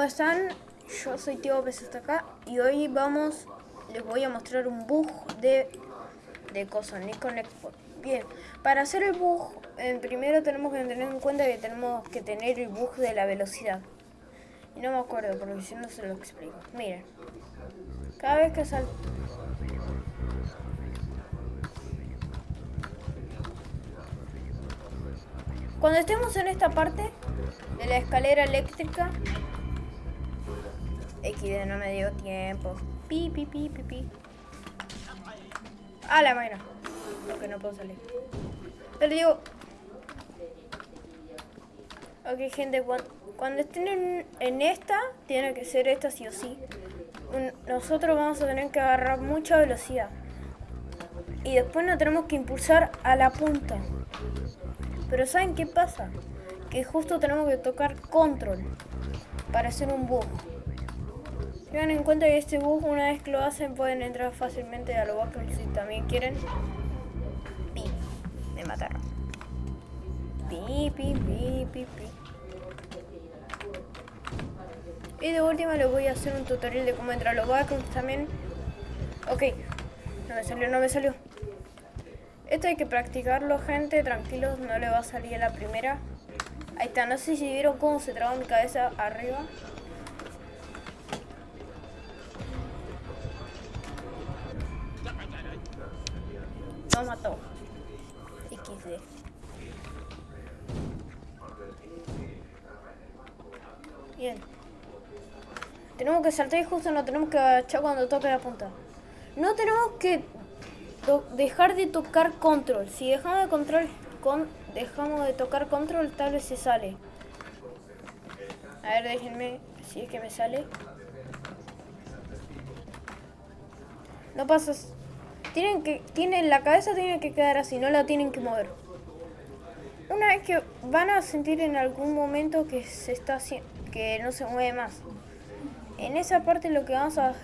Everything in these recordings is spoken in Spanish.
¿cómo están? Yo soy Tío Pes hasta acá y hoy vamos, les voy a mostrar un bug de, de cosas, Nikon. Bien, para hacer el bug, en primero tenemos que tener en cuenta que tenemos que tener el bug de la velocidad. Y no me acuerdo, porque si no se lo explico. Miren, cada vez que salto... Cuando estemos en esta parte de la escalera eléctrica, XD no me dio tiempo. Pi, pi, pi, pi, pi. A la máquina. Porque no puedo salir. Pero digo... Ok, gente, cuando, estén en, en, esta, tiene que ser esta sí o sí. Nosotros vamos a tener que agarrar mucha velocidad. Y después nos tenemos que impulsar a la punta. Pero ¿saben qué pasa? Que justo tenemos que tocar control para hacer un bug. Tengan en cuenta que este bug, una vez que lo hacen, pueden entrar fácilmente a los backrooms si también quieren. Pi, me mataron. Pi, pi, pi, pi, pi. Y de última les voy a hacer un tutorial de cómo entrar a los backrooms también. Ok, no me salió, no me salió. Esto hay que practicarlo, gente. Tranquilos, no le va a salir a la primera. Ahí está, no sé si vieron cómo se trabó mi cabeza arriba. Mató. XD. Bien. Tenemos que saltar y justo no tenemos que agachar cuando toque la punta. No tenemos que dejar de tocar control. Si dejamos de control con dejamos de tocar control, tal vez se sale. A ver, déjenme si es que me sale. No pasa. Tienen que tienen la cabeza tiene que quedar así, no la tienen que mover. Una vez que van a sentir en algún momento que se está que no se mueve más. En esa parte lo que vamos a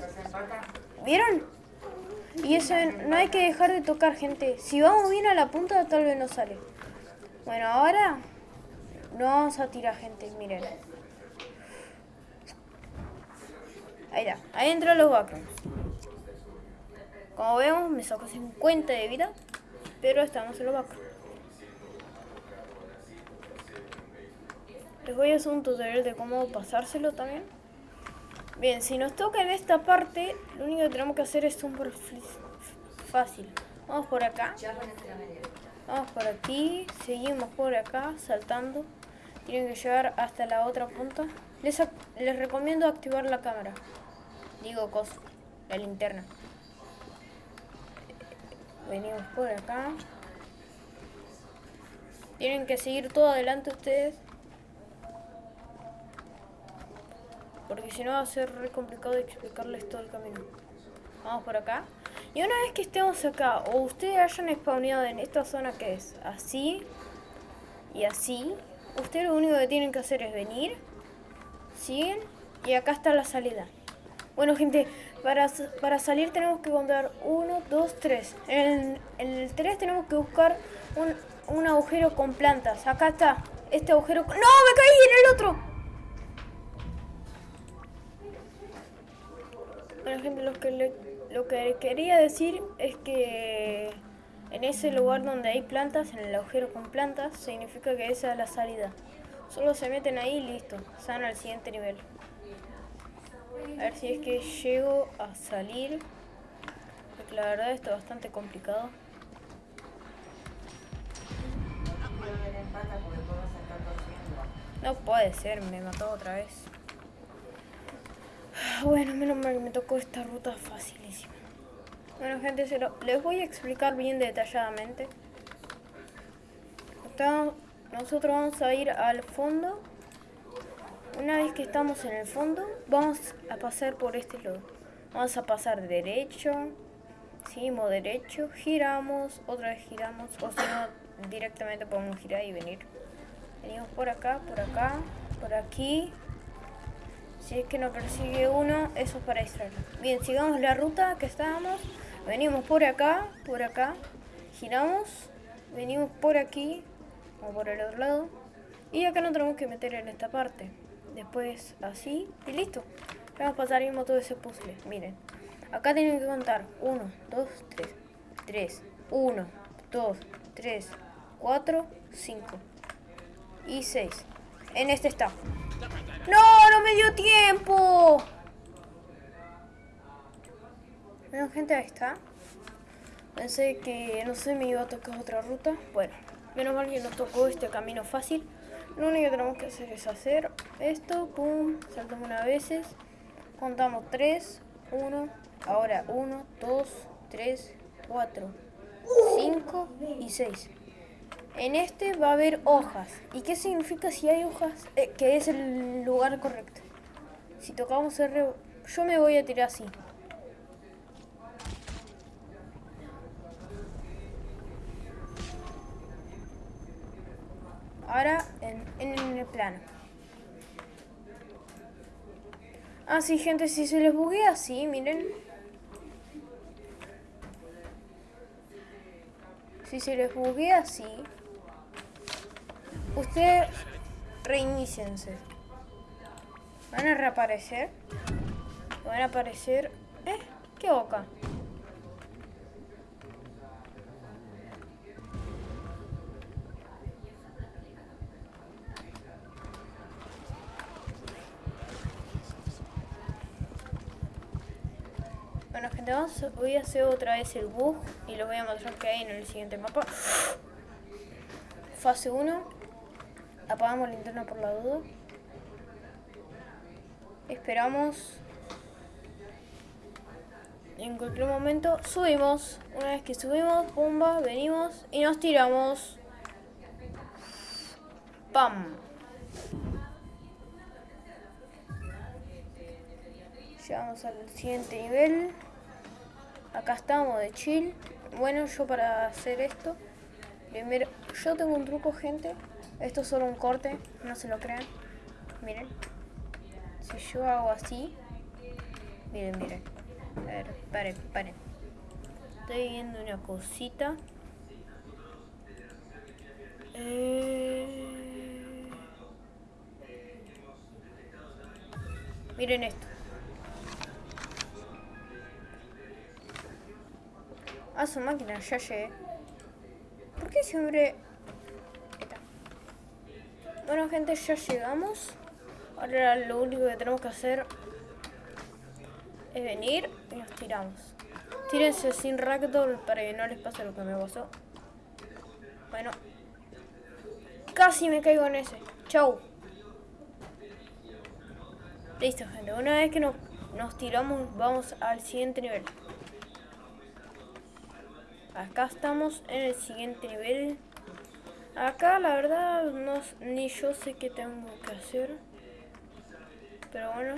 ¿Vieron? Y eso no hay que dejar de tocar, gente. Si vamos bien a la punta, tal vez no sale. Bueno, ahora no vamos a tirar, gente. Miren. Ahí está. Ahí entran los backrooms. Como vemos, me sacó 50 de vida. Pero estamos en los backrooms. Les voy a hacer un tutorial de cómo pasárselo también. Bien, si nos toca en esta parte, lo único que tenemos que hacer es un fácil. Vamos por acá. Vamos por aquí, seguimos por acá, saltando. Tienen que llegar hasta la otra punta. Les, les recomiendo activar la cámara. Digo cosa, la linterna. Venimos por acá. Tienen que seguir todo adelante ustedes. Porque si no va a ser re complicado explicarles todo el camino. Vamos por acá. Y una vez que estemos acá, o ustedes hayan spawneado en esta zona que es así y así, ustedes lo único que tienen que hacer es venir, siguen y acá está la salida. Bueno gente, para, para salir tenemos que contar 1, 2, 3. En, el 3 tenemos que buscar un, un agujero con plantas. Acá está, este agujero... ¡No! ¡Me caí en el otro! Bueno gente, lo que, lo que quería decir es que en ese lugar donde hay plantas, en el agujero con plantas, significa que esa es la salida. Solo se meten ahí y listo, están al siguiente nivel. A ver si es que llego a salir, porque la verdad esto es bastante complicado. No puede ser, me mató otra vez. Bueno, menos mal que me tocó esta ruta facilísima. Bueno, gente, les voy a explicar bien detalladamente. nosotros vamos a ir al fondo. Una vez que estamos en el fondo, vamos a pasar por este lado. Vamos a pasar derecho, seguimos derecho, giramos, otra vez giramos, o si no, directamente podemos girar y venir. Venimos por acá, por acá, por aquí, si es que nos persigue uno, eso es para distraerlo. Bien, sigamos la ruta que estábamos. Venimos por acá, por acá. Giramos. Venimos por aquí. O por el otro lado. Y acá nos tenemos que meter en esta parte. Después así y listo. Vamos a pasar mismo todo ese puzzle. Miren, acá tienen que contar 1, 2, 3, 3, 1, 2, 3, 4, 5 y 6. En este está. ¡No! ¡No me dio tiempo! Bueno, gente, ahí está. Pensé que, no sé, me iba a tocar otra ruta. Bueno, menos mal que nos tocó este camino fácil. Lo único que tenemos que hacer es hacer esto, pum, saltamos una veces. Contamos 3, 1, ahora 1, 2, 3, 4, 5 y 6. En este va a haber hojas. ¿Y qué significa si hay hojas? Eh, que es el lugar correcto. Si tocamos R, yo me voy a tirar así. Ahora en, en el plano. Ah, sí, gente, si se les buguea así, miren. Si se les buguea así, ustedes reiníciense. Van a reaparecer. Van a aparecer... ¿Eh? ¿Qué boca? Bueno gente, vamos, voy a hacer otra vez el bug y lo voy a mostrar que hay en el siguiente mapa. Fase 1. Apagamos linterna por la duda. Esperamos. En cualquier momento subimos. Una vez que subimos, pumba, venimos y nos tiramos. ¡Pam! Llegamos al siguiente nivel. Acá estamos de chill. Bueno, yo para hacer esto, primero, yo tengo un truco, gente. Esto es solo un corte, no se lo crean. Miren. Si yo hago así, miren, miren. A ver, paren, paren. Estoy viendo una cosita. Eh... Miren esto. A su máquina, ya llegué. ¿Por qué siempre...? Está. Bueno, gente, ya llegamos. Ahora lo único que tenemos que hacer es venir y nos tiramos. Tírense sin ragdoll para que no les pase lo que me pasó. Bueno. Casi me caigo en ese. Chau. Listo, gente. Una vez que nos, nos tiramos, vamos al siguiente nivel. Acá estamos en el siguiente nivel. Acá la verdad no, ni yo sé qué tengo que hacer. Pero bueno,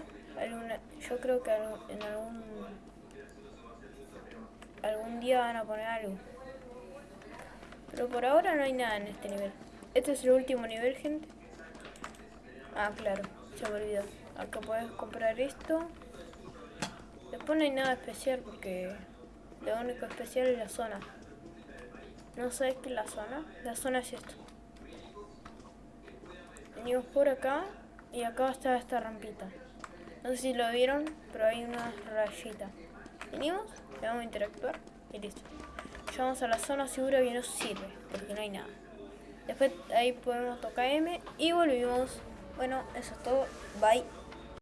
yo creo que en algún algún día van a poner algo. Pero por ahora no hay nada en este nivel. Este es el último nivel, gente. Ah, claro, se me olvidó. Acá puedes comprar esto. Después no hay nada especial porque lo único especial es la zona. ¿No sabes qué es la zona? La zona es esto. Venimos por acá y acá está esta rampita. No sé si lo vieron, pero hay una rayita. Venimos, le vamos a interactuar y listo. Llegamos a la zona segura que nos sirve, porque no hay nada. Después ahí podemos tocar M y volvimos. Bueno, eso es todo. Bye.